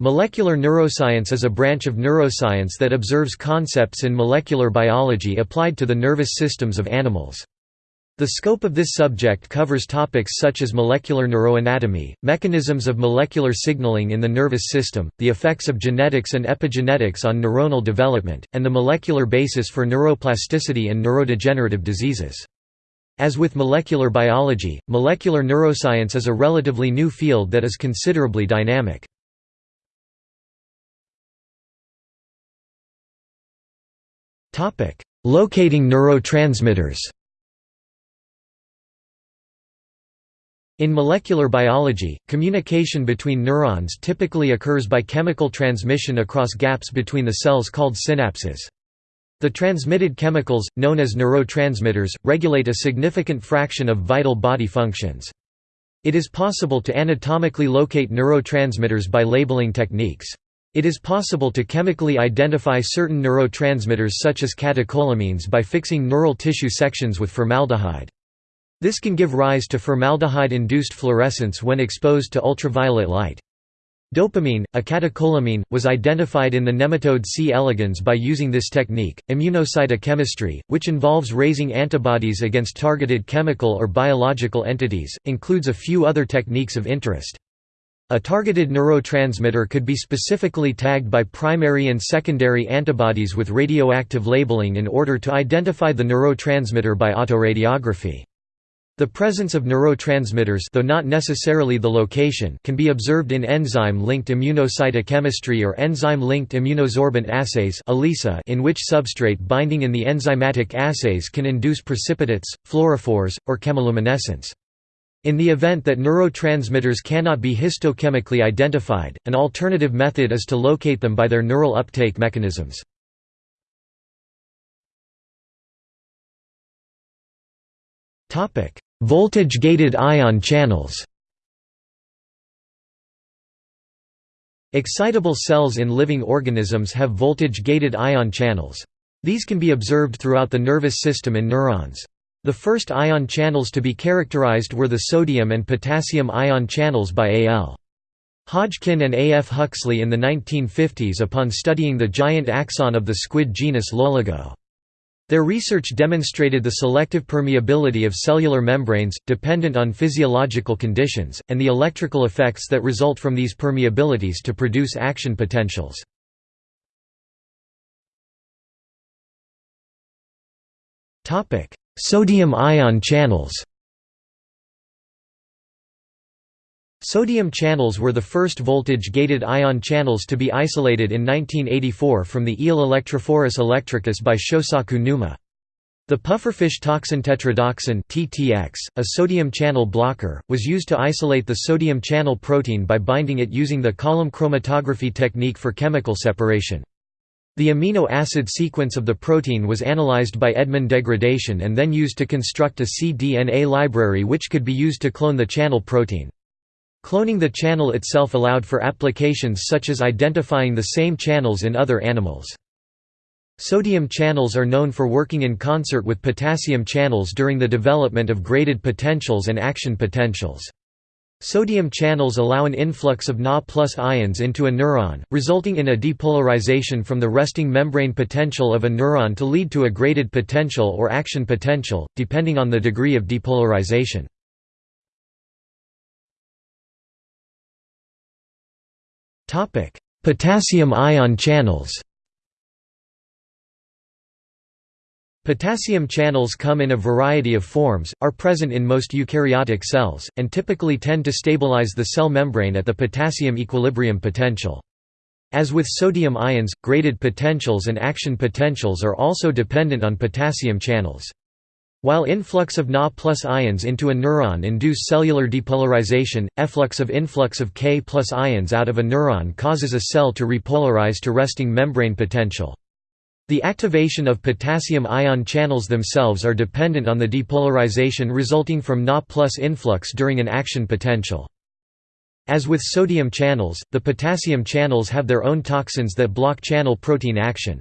Molecular neuroscience is a branch of neuroscience that observes concepts in molecular biology applied to the nervous systems of animals. The scope of this subject covers topics such as molecular neuroanatomy, mechanisms of molecular signaling in the nervous system, the effects of genetics and epigenetics on neuronal development, and the molecular basis for neuroplasticity and neurodegenerative diseases. As with molecular biology, molecular neuroscience is a relatively new field that is considerably dynamic. Locating neurotransmitters In molecular biology, communication between neurons typically occurs by chemical transmission across gaps between the cells called synapses. The transmitted chemicals, known as neurotransmitters, regulate a significant fraction of vital body functions. It is possible to anatomically locate neurotransmitters by labeling techniques. It is possible to chemically identify certain neurotransmitters such as catecholamines by fixing neural tissue sections with formaldehyde. This can give rise to formaldehyde-induced fluorescence when exposed to ultraviolet light. Dopamine, a catecholamine, was identified in the nematode C. elegans by using this technique. Immunocytochemistry, which involves raising antibodies against targeted chemical or biological entities, includes a few other techniques of interest. A targeted neurotransmitter could be specifically tagged by primary and secondary antibodies with radioactive labeling in order to identify the neurotransmitter by autoradiography. The presence of neurotransmitters though not necessarily the location can be observed in enzyme-linked immunocytochemistry or enzyme-linked immunosorbent assays in which substrate binding in the enzymatic assays can induce precipitates, fluorophores, or chemiluminescence. In the event that neurotransmitters cannot be histochemically identified, an alternative method is to locate them by their neural uptake mechanisms. Voltage-gated ion channels Excitable cells in living organisms have voltage-gated ion channels. These can be observed throughout the nervous system in neurons. The first ion channels to be characterized were the sodium and potassium ion channels by A.L. Hodgkin and A. F. Huxley in the 1950s upon studying the giant axon of the squid genus Loligo. Their research demonstrated the selective permeability of cellular membranes, dependent on physiological conditions, and the electrical effects that result from these permeabilities to produce action potentials. Sodium ion channels Sodium channels were the first voltage-gated ion channels to be isolated in 1984 from the eel Electrophorus electricus by Shosaku Numa. The pufferfish toxin tetrodotoxin (TTX), a sodium channel blocker, was used to isolate the sodium channel protein by binding it using the column chromatography technique for chemical separation. The amino acid sequence of the protein was analyzed by Edman degradation and then used to construct a cDNA library which could be used to clone the channel protein. Cloning the channel itself allowed for applications such as identifying the same channels in other animals. Sodium channels are known for working in concert with potassium channels during the development of graded potentials and action potentials. Sodium channels allow an influx of Na plus ions into a neuron, resulting in a depolarization from the resting membrane potential of a neuron to lead to a graded potential or action potential, depending on the degree of depolarization. Potassium ion channels Potassium channels come in a variety of forms, are present in most eukaryotic cells, and typically tend to stabilize the cell membrane at the potassium equilibrium potential. As with sodium ions, graded potentials and action potentials are also dependent on potassium channels. While influx of Na plus ions into a neuron induce cellular depolarization, efflux of influx of K plus ions out of a neuron causes a cell to repolarize to resting membrane potential. The activation of potassium ion channels themselves are dependent on the depolarization resulting from Na plus influx during an action potential. As with sodium channels, the potassium channels have their own toxins that block channel protein action.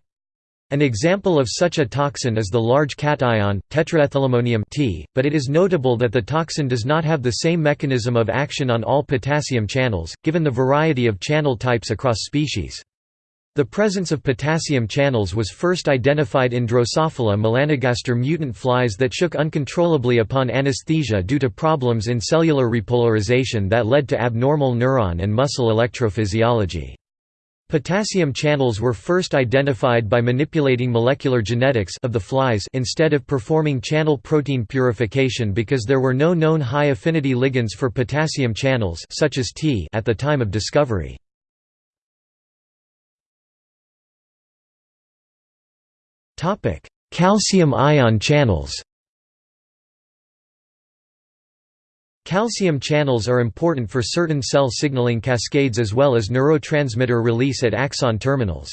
An example of such a toxin is the large cation, tetraethylammonium T, but it is notable that the toxin does not have the same mechanism of action on all potassium channels, given the variety of channel types across species. The presence of potassium channels was first identified in Drosophila melanogaster mutant flies that shook uncontrollably upon anesthesia due to problems in cellular repolarization that led to abnormal neuron and muscle electrophysiology. Potassium channels were first identified by manipulating molecular genetics of the flies instead of performing channel protein purification because there were no known high-affinity ligands for potassium channels such as T at the time of discovery. Calcium ion channels Calcium channels are important for certain cell signaling cascades as well as neurotransmitter release at axon terminals.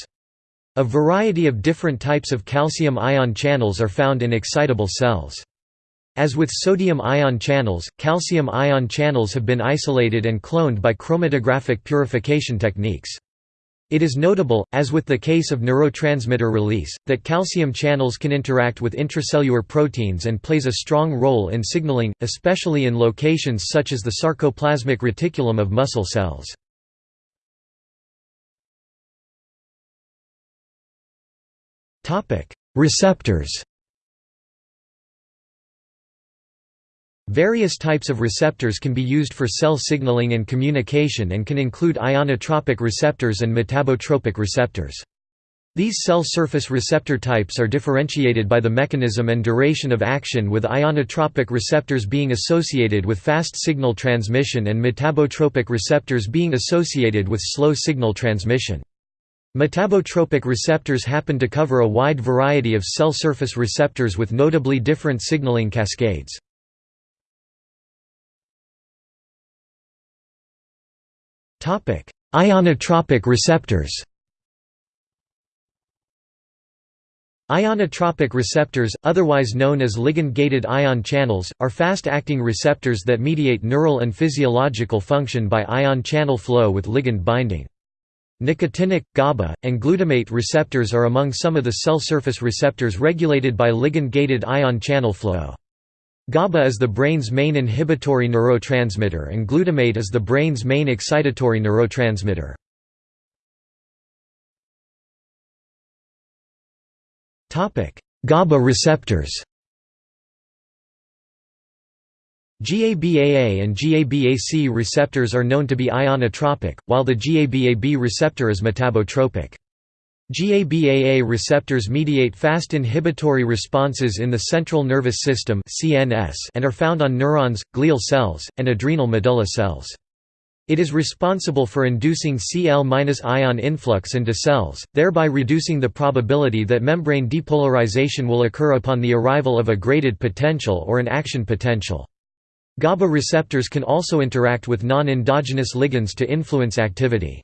A variety of different types of calcium ion channels are found in excitable cells. As with sodium ion channels, calcium ion channels have been isolated and cloned by chromatographic purification techniques. It is notable, as with the case of neurotransmitter release, that calcium channels can interact with intracellular proteins and plays a strong role in signaling, especially in locations such as the sarcoplasmic reticulum of muscle cells. Receptors Various types of receptors can be used for cell signaling and communication and can include ionotropic receptors and metabotropic receptors. These cell surface receptor types are differentiated by the mechanism and duration of action with ionotropic receptors being associated with fast signal transmission and metabotropic receptors being associated with slow signal transmission. Metabotropic receptors happen to cover a wide variety of cell surface receptors with notably different signaling cascades. Ionotropic receptors Ionotropic receptors, otherwise known as ligand-gated ion channels, are fast-acting receptors that mediate neural and physiological function by ion channel flow with ligand binding. Nicotinic, GABA, and glutamate receptors are among some of the cell surface receptors regulated by ligand-gated ion channel flow. GABA is the brain's main inhibitory neurotransmitter and glutamate is the brain's main excitatory neurotransmitter. GABA receptors GABAA and GABAC receptors are known to be ionotropic, while the GABAB receptor is metabotropic. GABAA receptors mediate fast inhibitory responses in the central nervous system and are found on neurons, glial cells, and adrenal medulla cells. It is responsible for inducing Cl-ion influx into cells, thereby reducing the probability that membrane depolarization will occur upon the arrival of a graded potential or an action potential. GABA receptors can also interact with non-endogenous ligands to influence activity.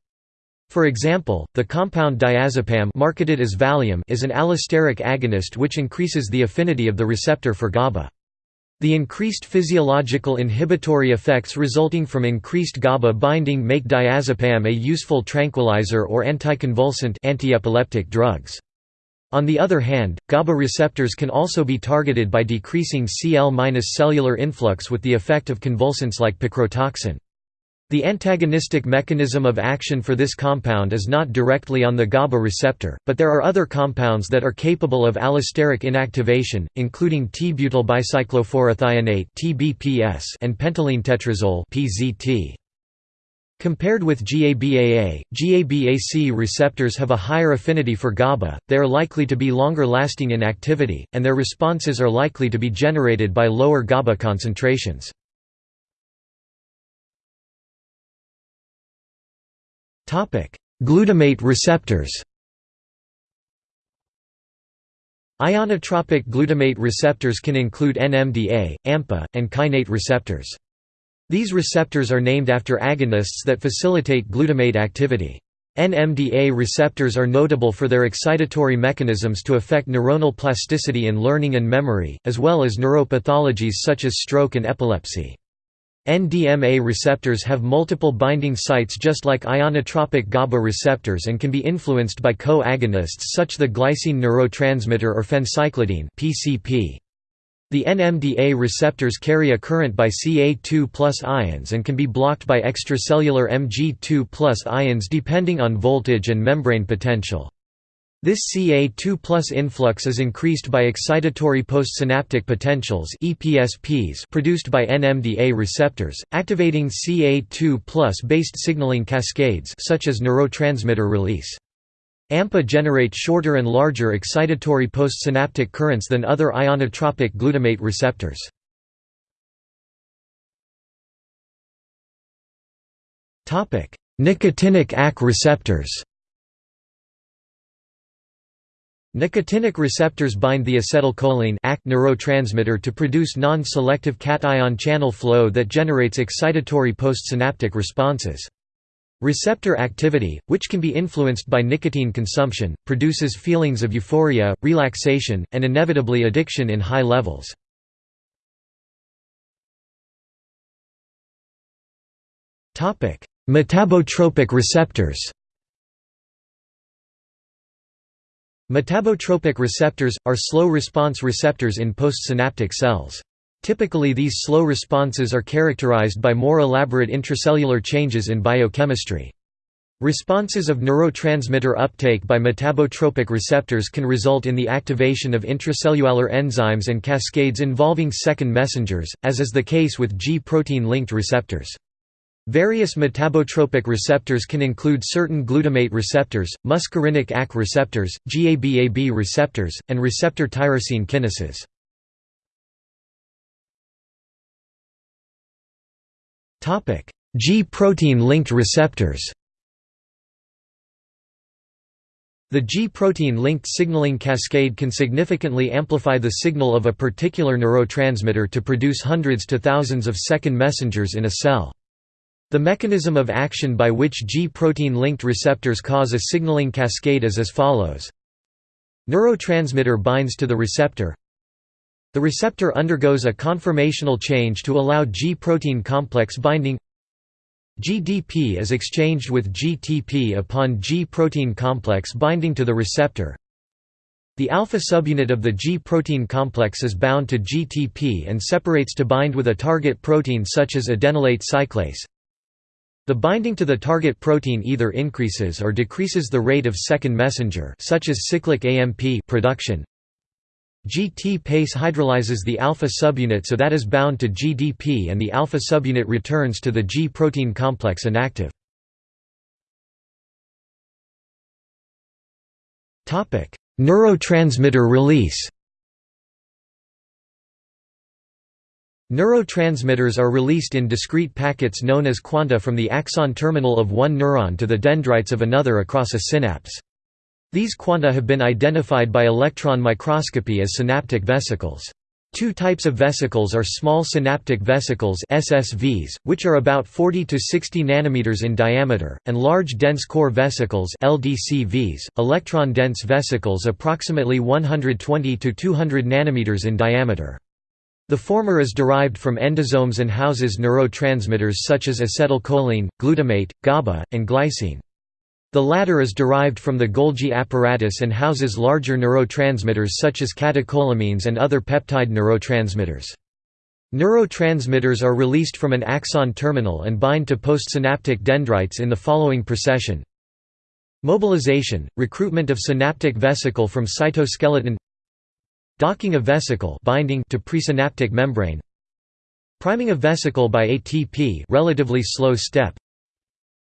For example, the compound diazepam marketed as Valium is an allosteric agonist which increases the affinity of the receptor for GABA. The increased physiological inhibitory effects resulting from increased GABA binding make diazepam a useful tranquilizer or anticonvulsant antiepileptic drugs. On the other hand, GABA receptors can also be targeted by decreasing Cl-cellular influx with the effect of convulsants like picrotoxin. The antagonistic mechanism of action for this compound is not directly on the GABA receptor, but there are other compounds that are capable of allosteric inactivation, including T-butyl bicyclophosphorothionate and pentylene tetrazole (PZT). Compared with GABAA, GABAC receptors have a higher affinity for GABA, they are likely to be longer lasting in activity, and their responses are likely to be generated by lower GABA concentrations. Glutamate receptors Ionotropic glutamate receptors can include NMDA, AMPA, and kainate receptors. These receptors are named after agonists that facilitate glutamate activity. NMDA receptors are notable for their excitatory mechanisms to affect neuronal plasticity in learning and memory, as well as neuropathologies such as stroke and epilepsy. NDMA receptors have multiple binding sites just like ionotropic GABA receptors and can be influenced by co-agonists such the glycine neurotransmitter or phencyclidine PCP. The NMDA receptors carry a current by Ca2 ions and can be blocked by extracellular Mg2 ions depending on voltage and membrane potential. This Ca2 influx is increased by excitatory postsynaptic potentials EPSPs produced by NMDA receptors, activating Ca2 based signaling cascades such as neurotransmitter release. AMPA generate shorter and larger excitatory postsynaptic currents than other ionotropic glutamate receptors. Nicotinic AC receptors Nicotinic receptors bind the acetylcholine neurotransmitter to produce non-selective cation channel flow that generates excitatory postsynaptic responses. Receptor activity, which can be influenced by nicotine consumption, produces feelings of euphoria, relaxation, and inevitably addiction in high levels. Metabotropic receptors Metabotropic receptors, are slow-response receptors in postsynaptic cells. Typically these slow responses are characterized by more elaborate intracellular changes in biochemistry. Responses of neurotransmitter uptake by metabotropic receptors can result in the activation of intracellular enzymes and cascades involving second messengers, as is the case with G-protein linked receptors. Various metabotropic receptors can include certain glutamate receptors, muscarinic AC receptors, GABAB receptors, and receptor tyrosine kinases. G-protein linked receptors The G-protein linked signaling cascade can significantly amplify the signal of a particular neurotransmitter to produce hundreds to thousands of second messengers in a cell. The mechanism of action by which G-protein-linked receptors cause a signaling cascade is as follows. Neurotransmitter binds to the receptor. The receptor undergoes a conformational change to allow G-protein complex binding. GDP is exchanged with GTP upon G-protein complex binding to the receptor. The alpha subunit of the G-protein complex is bound to GTP and separates to bind with a target protein such as adenylate cyclase. The binding to the target protein either increases or decreases the rate of second messenger such as cyclic AMP production. GTPase hydrolyzes the alpha subunit so that is bound to GDP and the alpha subunit returns to the G-protein complex inactive. Neurotransmitter release Neurotransmitters are released in discrete packets known as quanta from the axon terminal of one neuron to the dendrites of another across a synapse. These quanta have been identified by electron microscopy as synaptic vesicles. Two types of vesicles are small synaptic vesicles SSVs, which are about 40 to 60 nanometers in diameter, and large dense core vesicles LDCVs, electron-dense vesicles approximately 120 to 200 nanometers in diameter. The former is derived from endosomes and houses neurotransmitters such as acetylcholine, glutamate, GABA, and glycine. The latter is derived from the Golgi apparatus and houses larger neurotransmitters such as catecholamines and other peptide neurotransmitters. Neurotransmitters are released from an axon terminal and bind to postsynaptic dendrites in the following procession. Mobilization – recruitment of synaptic vesicle from cytoskeleton Docking a vesicle binding to presynaptic membrane Priming a vesicle by ATP relatively slow step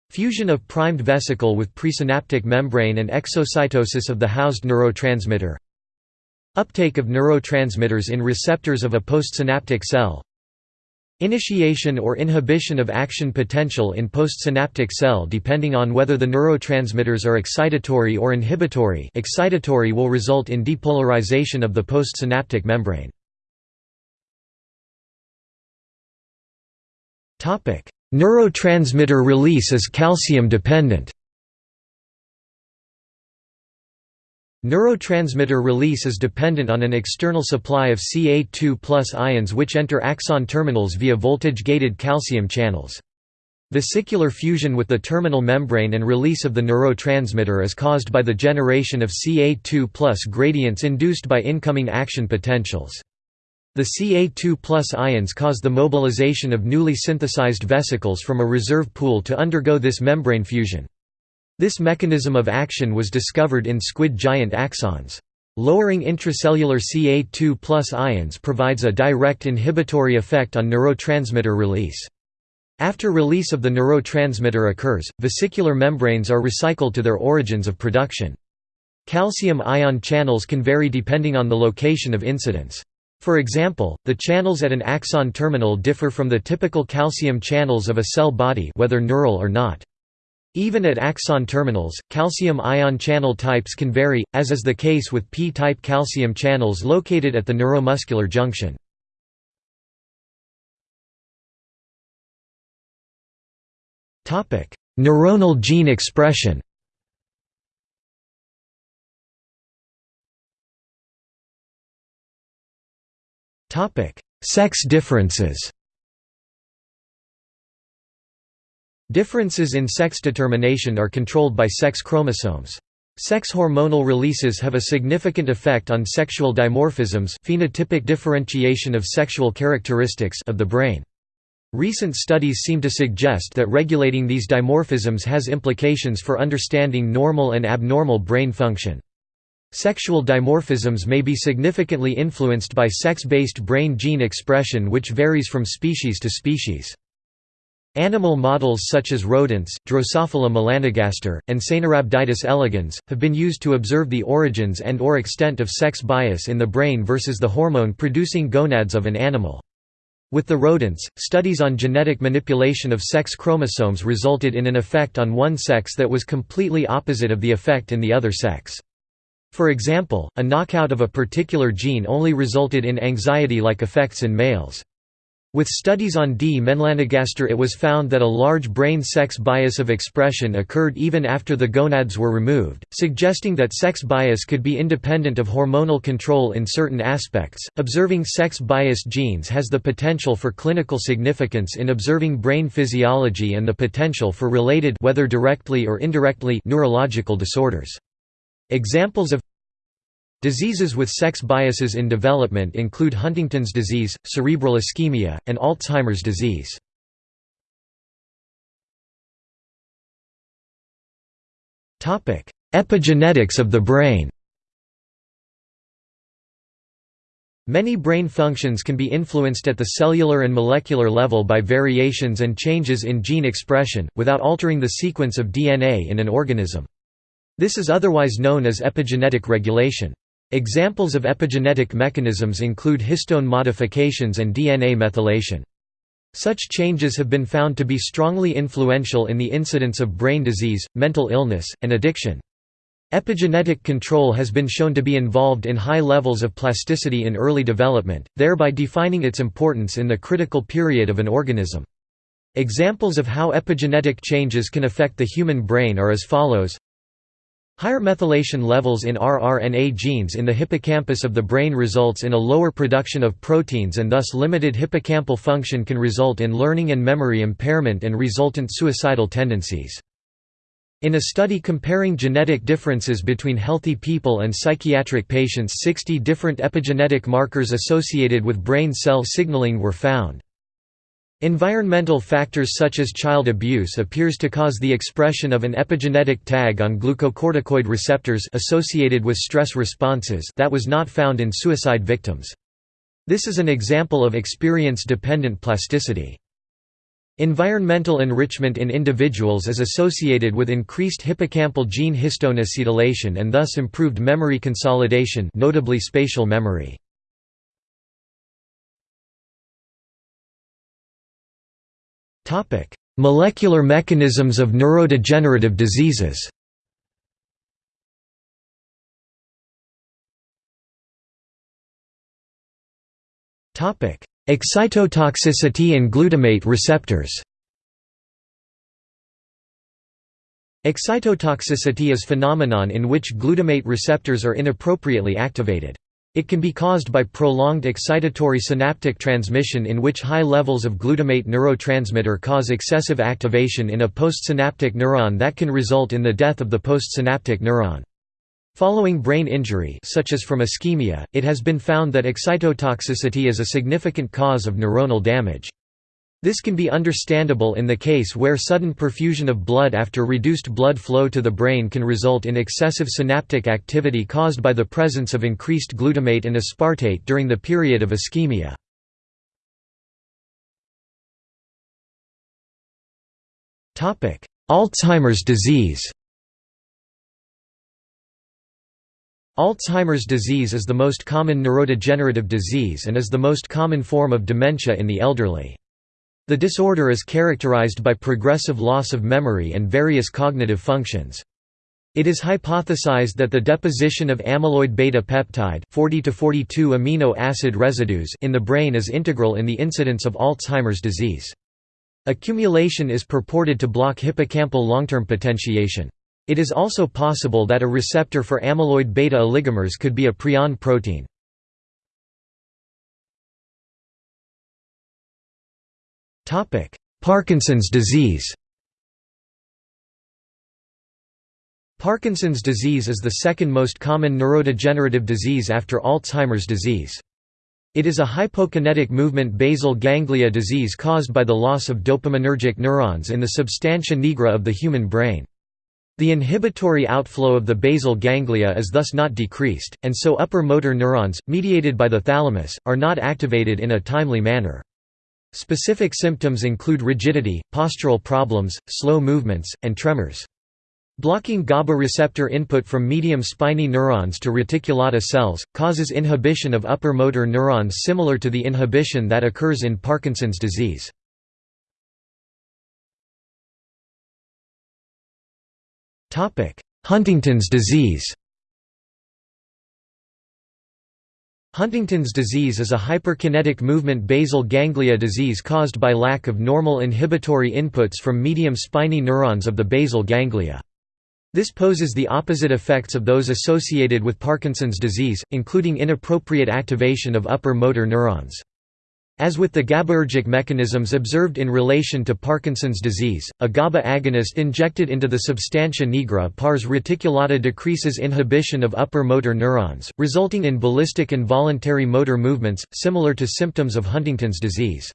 Fusion of primed vesicle with presynaptic membrane and exocytosis of the housed neurotransmitter Uptake of neurotransmitters in receptors of a postsynaptic cell Initiation or inhibition of action potential in postsynaptic cell depending on whether the neurotransmitters are excitatory or inhibitory excitatory will result in depolarization of the postsynaptic membrane. Neurotransmitter release is calcium dependent Neurotransmitter release is dependent on an external supply of Ca2 ions which enter axon terminals via voltage-gated calcium channels. Vesicular fusion with the terminal membrane and release of the neurotransmitter is caused by the generation of Ca2 gradients induced by incoming action potentials. The Ca2 ions cause the mobilization of newly synthesized vesicles from a reserve pool to undergo this membrane fusion. This mechanism of action was discovered in squid giant axons. Lowering intracellular Ca2 ions provides a direct inhibitory effect on neurotransmitter release. After release of the neurotransmitter occurs, vesicular membranes are recycled to their origins of production. Calcium ion channels can vary depending on the location of incidence. For example, the channels at an axon terminal differ from the typical calcium channels of a cell body whether neural or not. Even at axon terminals, calcium ion channel types can vary, as is the case with p-type calcium channels located at the neuromuscular junction. Neuronal gene expression Sex differences Differences in sex determination are controlled by sex chromosomes. Sex hormonal releases have a significant effect on sexual dimorphisms phenotypic differentiation of sexual characteristics of the brain. Recent studies seem to suggest that regulating these dimorphisms has implications for understanding normal and abnormal brain function. Sexual dimorphisms may be significantly influenced by sex-based brain gene expression which varies from species to species. Animal models such as rodents, Drosophila melanogaster, and Caenorhabditis elegans, have been used to observe the origins and or extent of sex bias in the brain versus the hormone-producing gonads of an animal. With the rodents, studies on genetic manipulation of sex chromosomes resulted in an effect on one sex that was completely opposite of the effect in the other sex. For example, a knockout of a particular gene only resulted in anxiety-like effects in males. With studies on D. melanogaster it was found that a large brain sex bias of expression occurred even after the gonads were removed, suggesting that sex bias could be independent of hormonal control in certain aspects. Observing sex biased genes has the potential for clinical significance in observing brain physiology and the potential for related whether directly or indirectly neurological disorders. Examples of Diseases with sex biases in development include Huntington's disease, cerebral ischemia, and Alzheimer's disease. Epigenetics of the brain Many brain functions can be influenced at the cellular and molecular level by variations and changes in gene expression, without altering the sequence of DNA in an organism. This is otherwise known as epigenetic regulation. Examples of epigenetic mechanisms include histone modifications and DNA methylation. Such changes have been found to be strongly influential in the incidence of brain disease, mental illness, and addiction. Epigenetic control has been shown to be involved in high levels of plasticity in early development, thereby defining its importance in the critical period of an organism. Examples of how epigenetic changes can affect the human brain are as follows Higher methylation levels in rRNA genes in the hippocampus of the brain results in a lower production of proteins and thus limited hippocampal function can result in learning and memory impairment and resultant suicidal tendencies. In a study comparing genetic differences between healthy people and psychiatric patients 60 different epigenetic markers associated with brain cell signaling were found. Environmental factors such as child abuse appears to cause the expression of an epigenetic tag on glucocorticoid receptors associated with stress responses that was not found in suicide victims. This is an example of experience-dependent plasticity. Environmental enrichment in individuals is associated with increased hippocampal gene histone acetylation and thus improved memory consolidation notably spatial memory. Topic: Molecular mechanisms of neurodegenerative diseases. Topic: Excitotoxicity and glutamate receptors. Excitotoxicity is phenomenon in which glutamate receptors are inappropriately activated. It can be caused by prolonged excitatory synaptic transmission in which high levels of glutamate neurotransmitter cause excessive activation in a postsynaptic neuron that can result in the death of the postsynaptic neuron. Following brain injury such as from ischemia, it has been found that excitotoxicity is a significant cause of neuronal damage. This can be understandable in the case where sudden perfusion of blood after reduced blood flow to the brain can result in excessive synaptic activity caused by the presence of increased glutamate and aspartate during the period of ischemia. Alzheimer's disease Alzheimer's disease is the most common neurodegenerative disease and is the most common form of dementia in the elderly. The disorder is characterized by progressive loss of memory and various cognitive functions. It is hypothesized that the deposition of amyloid beta peptide 40 to 42 amino acid residues in the brain is integral in the incidence of Alzheimer's disease. Accumulation is purported to block hippocampal long-term potentiation. It is also possible that a receptor for amyloid beta oligomers could be a prion protein. Parkinson's disease Parkinson's disease is the second most common neurodegenerative disease after Alzheimer's disease. It is a hypokinetic movement basal ganglia disease caused by the loss of dopaminergic neurons in the substantia nigra of the human brain. The inhibitory outflow of the basal ganglia is thus not decreased, and so upper motor neurons, mediated by the thalamus, are not activated in a timely manner. Specific symptoms include rigidity, postural problems, slow movements, and tremors. Blocking GABA receptor input from medium spiny neurons to reticulata cells, causes inhibition of upper motor neurons similar to the inhibition that occurs in Parkinson's disease. Huntington's disease Huntington's disease is a hyperkinetic movement basal ganglia disease caused by lack of normal inhibitory inputs from medium spiny neurons of the basal ganglia. This poses the opposite effects of those associated with Parkinson's disease, including inappropriate activation of upper motor neurons. As with the GABAergic mechanisms observed in relation to Parkinson's disease, a GABA agonist injected into the substantia nigra pars reticulata decreases inhibition of upper motor neurons, resulting in ballistic and voluntary motor movements, similar to symptoms of Huntington's disease.